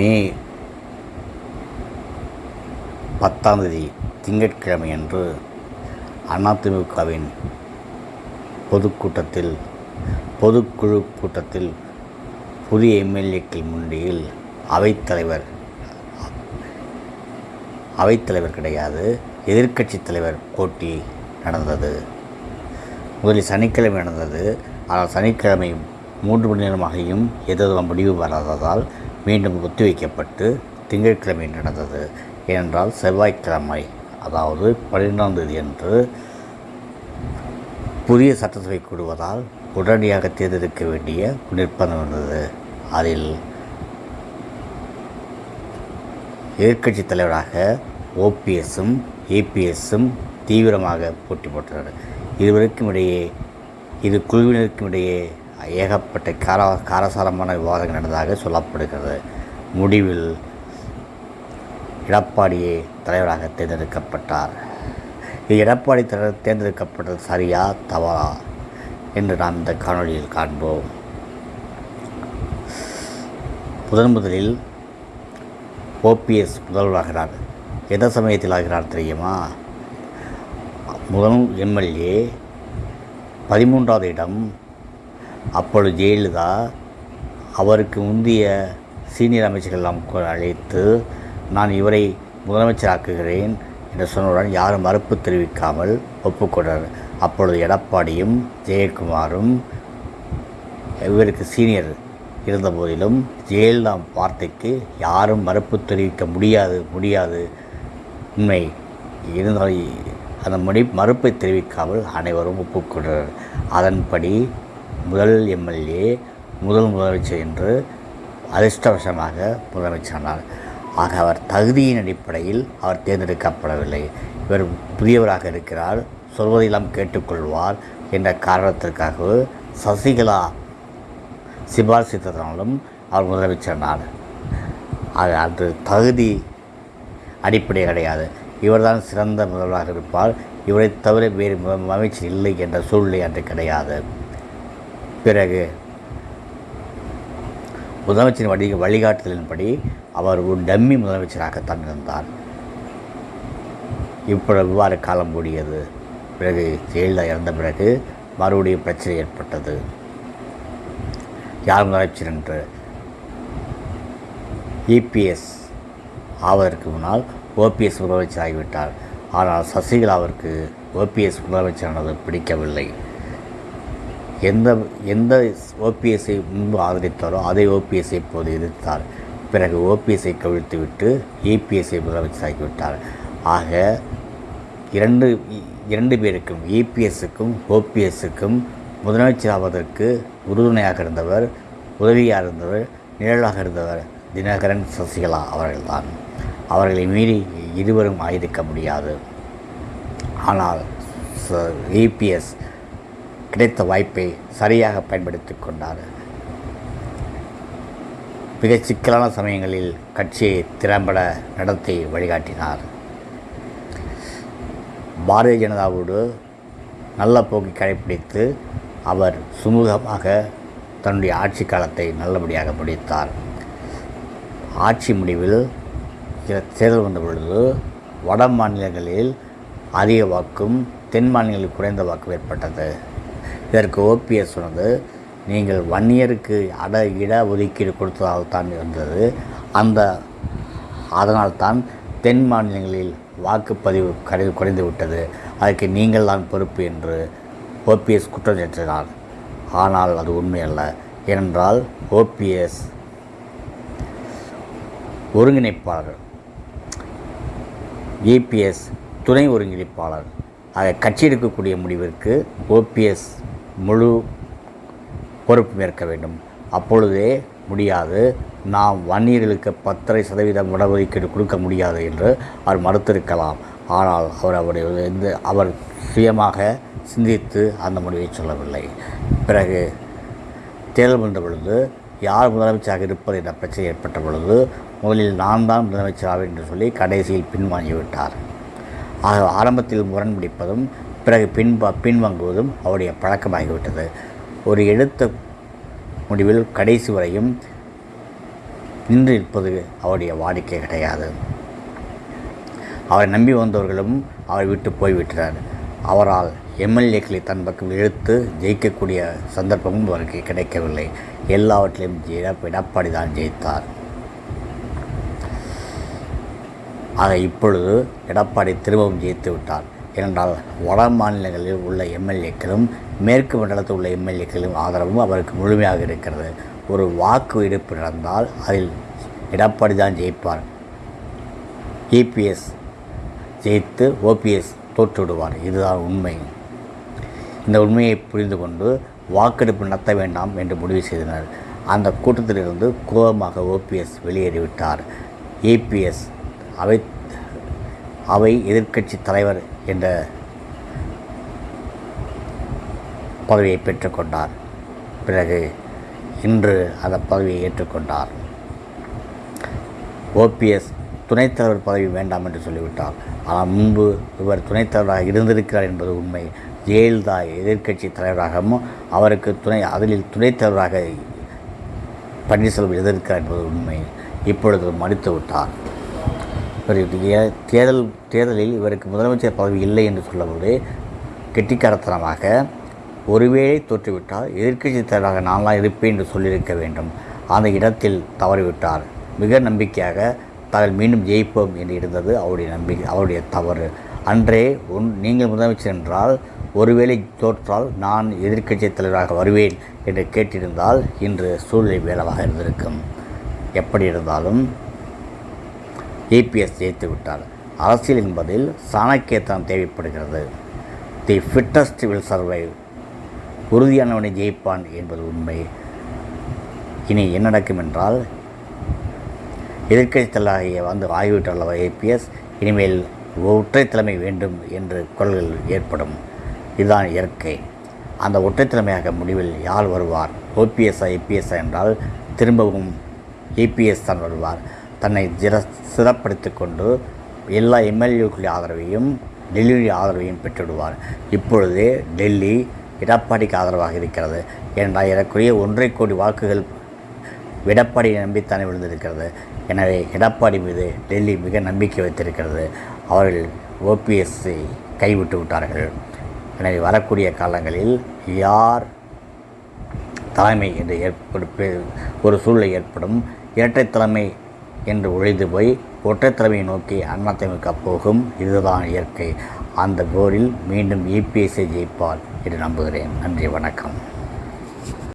மே பத்தாம் தேதி திங்கட்கிழமை அன்று அதிமுகவின் பொதுக்கூட்டத்தில் பொதுக்குழு கூட்டத்தில் புதிய எம்எல்ஏக்கள் முன்னிலையில் அவைத்தலைவர் அவைத்தலைவர் கிடையாது எதிர்க்கட்சித் தலைவர் போட்டி நடந்தது. முதலில் சனிக்கிழமை நடந்தது. ஆனால் சனிக்கிழமை மூன்று மணி நேரமாகியும் எதுவும் முடிவு வராததால் மீண்டும் ஒத்திவைக்கப்பட்டு திங்கட்கிழமை நடந்தது. ஏனென்றால் செவ்வாய்க்கிழமை அதாவது பன்னிரெண்டாம் தேதி அன்று புதிய சட்டசபை கூடுவதால் உடனடியாக தேர்ந்தெடுக்க வேண்டிய நிர்பந்தம் இருந்தது. அதில் எதிர்கட்சி தலைவராக ஓபிஎஸும் ஏபிஎஸும் தீவிரமாக போட்டி போட்டனர். இருவருக்கும் இடையே இரு குழுவினருக்கும் இடையே ஏகப்பட்ட கார காரசாரமான விவாதங்கள் நடந்ததாக சொல்லப்படுகிறது. முடிவில் எடப்பாடியே தலைவராக தேர்ந்தெடுக்கப்பட்டார். இது எடப்பாடி தலைவர் தேர்ந்தெடுக்கப்பட்டது சரியா தவறா என்று நாம் இந்த காணொளியில் காண்போம். முதன் முதலில் ஓபிஎஸ் முதல்வராகிறார். எந்த சமயத்தில் ஆகிறார் தெரியுமா? முதல் எம்எல்ஏ பதிமூன்றாவது இடம் அப்பொழுது ஜெயலலிதா அவருக்கு முந்தைய சீனியர் அமைச்சர்கள் எல்லாம் அழைத்து நான் இவரை முதலமைச்சராக்குகிறேன் என்று சொன்னவுடன் யாரும் மறுப்பு தெரிவிக்காமல் ஒப்புக்கொண்டார். அப்பொழுது எடப்பாடியும் ஜெயக்குமாரும் இவருக்கு சீனியர் இருந்தபோதிலும் ஜெயலலிதா வார்த்தைக்கு யாரும் மறுப்பு தெரிவிக்க முடியாது முடியாது. உண்மை இருந்தால் அந்த மணி மறுப்பை தெரிவிக்காமல் அனைவரும் ஒப்புக்கொண்டனர். அதன்படி முதல் எம்எல்ஏ முதல் முதலமைச்சர் என்று அதிர்ஷ்டவசமாக முதலமைச்சரானார் ஆக அவர் தகுதியின் அடிப்படையில் அவர் தேர்ந்தெடுக்கப்படவில்லை. இவர் புதியவராக இருக்கிறார். சொல்வதையெல்லாம் கேட்டுக்கொள்வார் என்ற காரணத்திற்காக சசிகலா சிபாரிசித்ததனாலும் அவர் முதலமைச்சரானார் அது அது தகுதி அடிப்படை கிடையாது. இவர்தான் சிறந்த முதல்வராக இருப்பார். இவரை தவிர வேறு அமைச்சர் இல்லை என்ற சூழ்நிலை அன்று கிடையாது. பிறகு முதலமைச்சரின் வழி வழிகாட்டுதலின்படி அவர் ஒரு டம்மி முதலமைச்சராகத்தான் இருந்தார். இப்பொழுது இவ்வாறு காலம் கூடியது. பிறகு ஜெயலலிதா இறந்த பிறகு மறுபடியும் பிரச்சனை ஏற்பட்டது. யார் முதலமைச்சர் என்று இபிஎஸ் ஆவதற்கு முன்னால் ஓபிஎஸ் முதலமைச்சர் ஆகிவிட்டார் ஆனால் சசிகலாவிற்கு ஓபிஎஸ் முதலமைச்சரானது பிடிக்கவில்லை. எந்த எந்த ஓபிஎஸ்ஐ முன்பு ஆதரித்தாரோ அதே ஓபிஎஸ்ஐ இப்போது எதிர்த்தார். பிறகு ஓபிஎஸ்ஐ கவிழ்த்துவிட்டு முதலமைச்சர் ஆகிவிட்டார். ஆக இரண்டு இரண்டு பேருக்கும் இபிஎஸ்ஸுக்கும் ஓபிஎஸ்ஸுக்கும் முதலமைச்சர் ஆவதற்கு உறுதுணையாக இருந்தவர் உதவியாக இருந்தவர் நிழலாக இருந்தவர் தினகரன் சசிகலா அவர்கள்தான். அவர்களை மீறி இருவரும் ஆயிருக்க முடியாது. ஆனால் இபிஎஸ் கிடைத்த வாய்ப்பை சரியாக பயன்படுத்தி கொண்டார். மிக சிக்கலான சமயங்களில் கட்சியை திறம்பட நடத்தி வழிகாட்டினார். பாரதிய ஜனதாவோடு நல்ல போக்கை கடைப்பிடித்து அவர் சுமூகமாக தன்னுடைய ஆட்சி காலத்தை நல்லபடியாக முடித்தார். ஆட்சி முடிவில் சில தேர்தல் வந்த பொழுது வட மாநிலங்களில் அதிக வாக்கும் தென் மாநிலங்களில் குறைந்த வாக்கும் ஏற்பட்டது. இதற்கு ஓபிஎஸ் சொன்னது நீங்கள் வன்னியருக்கு அட இட ஒதுக்கீடு கொடுத்ததால் தான் இருந்தது. அந்த அதனால்தான் தென் மாநிலங்களில் வாக்குப்பதிவு கடை குறைந்து விட்டது. அதற்கு நீங்கள் தான் பொறுப்பு என்று ஓபிஎஸ் குற்றம் சாட்டினார். ஆனால் அது உண்மையல்ல. ஏனென்றால் ஓபிஎஸ் ஒருங்கிணைப்பாளர் ஏபிஎஸ் துணை ஒருங்கிணைப்பாளர். அதை கட்சி எடுக்கக்கூடிய முடிவிற்கு ஓபிஎஸ் முழு பொறுப்பு ஏற்க வேண்டும். அப்பொழுதே முடியாது. நாம் வன்னியர்களுக்கு பத்தரை சதவீதம் இடஒதுக்கீடு கொடுக்க முடியாது என்று அவர் மறுத்திருக்கலாம். ஆனால் அவர் அவருடைய எந்த அவர் சுயமாக சிந்தித்து அந்த முடிவை சொல்லவில்லை. பிறகு தேர்தல் வந்த பொழுது யார் முதலமைச்சராக இருப்பது என்ற பிரச்சனை ஏற்பட்ட பொழுது முதலில் நான் தான் முதலமைச்சராக என்று சொல்லி கடைசியில் பின்வாங்கிவிட்டார். ஆக ஆரம்பத்தில் முரண்பிடிப்பதும் பிறகு பின்ப பின்வாங்குவதும் அவருடைய பழக்கமாகிவிட்டது. ஒரு எடுத்த முடிவில் கடைசி வரையும் நின்று இருப்பது அவருடைய வாடிக்கை கிடையாது. அவரை நம்பி வந்தவர்களும் அவரை விட்டு போய்விட்டனர். அவரால் எம்எல்ஏக்களை தன் பக்கம் இழுத்து ஜெயிக்கக்கூடிய சந்தர்ப்பமும் அவருக்கு கிடைக்கவில்லை. எல்லாவற்றிலும் எடப்பாடி தான் ஜெயித்தார். ஆக இப்பொழுது எடப்பாடி திரும்பவும் ஜெயித்து விட்டார். ஏனென்றால் வட மாநிலங்களில் உள்ள எம்எல்ஏக்களும் மேற்கு மண்டலத்தில் உள்ள எம்எல்ஏக்களும் ஆதரவும் அவருக்கு முழுமையாக இருக்கிறது. ஒரு வாக்கு எடுப்பு நடந்தால் அதில் எடப்பாடி தான் ஜெயிப்பார். இபிஎஸ் ஜெயித்து ஓபிஎஸ் தோற்றுவிடுவார். இதுதான் உண்மை. இந்த உண்மையை புரிந்து கொண்டு வாக்கெடுப்பு நடத்த வேண்டாம் என்று முடிவு செய்தனர். அந்த கூட்டத்திலிருந்து கோபமாக ஓபிஎஸ் வெளியேறிவிட்டார். ஏபிஎஸ் அவை அவை எதிர்க்கட்சி தலைவர் என்ற பதவியை பெற்றுக்கொண்டார். பிறகு இன்று அந்த பதவியை ஏற்றுக்கொண்டார். ஓபிஎஸ் துணைத் தலைவர் பதவி வேண்டாம் என்று சொல்லிவிட்டார். ஆனால் முன்பு இவர் துணைத் தலைவராக இருந்திருக்கிறார் என்பது உண்மை. ஜெயலலிதா எதிர்க்கட்சி தலைவராகவும் அவருக்கு துணை அதில் துணைத் தலைவராக பன்னீர்செல்வம் எதிர்க்கிறார் என்பது உண்மை. இப்பொழுது மடித்து விட்டார். இவர் தேர்தல் தேர்தலில் இவருக்கு முதலமைச்சர் பதவி இல்லை என்று சொல்லும்போது கெட்டிக்காரத்தனமாக ஒருவேளை தோற்றுவிட்டால் எதிர்க்கட்சி தலைவராக நான்லாம் இருப்பேன் என்று சொல்லியிருக்க வேண்டும். அந்த இடத்தில் தவறிவிட்டார். மிக நம்பிக்கையாக தாங்கள் மீண்டும் ஜெயிப்போம் என்று இருந்தது அவருடைய நம்பிக்கை அவருடைய தவறு. அன்றே உன் நீங்கள் முதலமைச்சர் என்றால் ஒருவேளை தோற்றால் நான் எதிர்க்கட்சி தலைவராக வருவேன் என்று கேட்டிருந்தால் இன்று சூழ்நிலை வேலவாக இருந்திருக்கும். எப்படி இருந்தாலும் ஏபிஎஸ் ஜெயித்து விட்டார். அரசியல் என்பதில் சாணக்கியத்தனம் தேவைப்படுகிறது. The fittest will survive. உறுதியானவனை ஜெயிப்பான் என்பது உண்மை. இனி என்ன நடக்கும் என்றால் எதிர்க்கட்சி தலைவராகிய வந்து ஆகிவிட்டுள்ள ஏபிஎஸ் இனிமேல் ஒற்றைத்தலைமை வேண்டும் என்று குரல்கள் ஏற்படும். இதுதான் இயற்கை. அந்த ஒற்றைத்தலைமையாக முடிவில் யார் வருவார்? ஓபிஎஸ்ஆ ஏபிஎஸ்ஆ என்றால் திரும்பவும் ஏபிஎஸ் தான் வருவார். தன்னை ஜிர சிறப்படுத்தி கொண்டு எல்லா எம்எல்ஏக்களுடைய ஆதரவையும் டெல்லியுடைய ஆதரவையும் பெற்றுவிடுவார். இப்பொழுது டெல்லி எடப்பாடிக்கு ஆதரவாக இருக்கிறது. ஏனென்றால் ஏறக்குறைய ஒன்றரை கோடி வாக்குகள் எடப்பாடியை நம்பித்தானே விழுந்திருக்கிறது. எனவே எடப்பாடி மீது டெல்லி மிக நம்பிக்கை வைத்திருக்கிறது. அவர்கள் ஓபிஎஸ்ஸை கைவிட்டு விட்டார்கள். எனவே வரக்கூடிய காலங்களில் யார் தலைமை என்று ஏற்படு ஒரு சூழ்நிலை ஏற்படும். இரட்டை தலைமை என்று ஒழிந்து போய் ஒற்றைத்தலைமையை நோக்கி அதிமுக போகும். இதுதான் இயற்கை. அந்த போரில் மீண்டும் இபிஎஸ்ஐ ஜெயிப்பார் என்று நம்புகிறேன். நன்றி வணக்கம்.